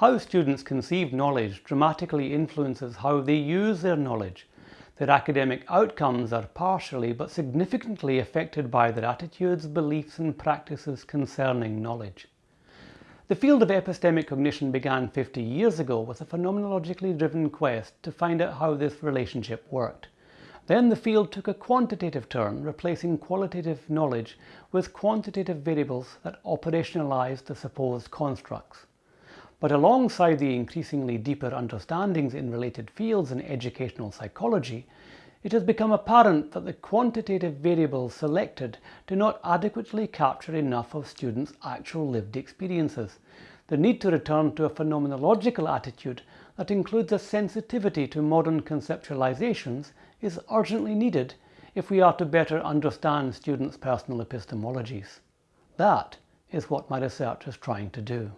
How students conceive knowledge dramatically influences how they use their knowledge. Their academic outcomes are partially but significantly affected by their attitudes, beliefs and practices concerning knowledge. The field of epistemic cognition began 50 years ago with a phenomenologically driven quest to find out how this relationship worked. Then the field took a quantitative turn, replacing qualitative knowledge with quantitative variables that operationalized the supposed constructs. But alongside the increasingly deeper understandings in related fields in educational psychology, it has become apparent that the quantitative variables selected do not adequately capture enough of students' actual lived experiences. The need to return to a phenomenological attitude that includes a sensitivity to modern conceptualizations is urgently needed if we are to better understand students' personal epistemologies. That is what my research is trying to do.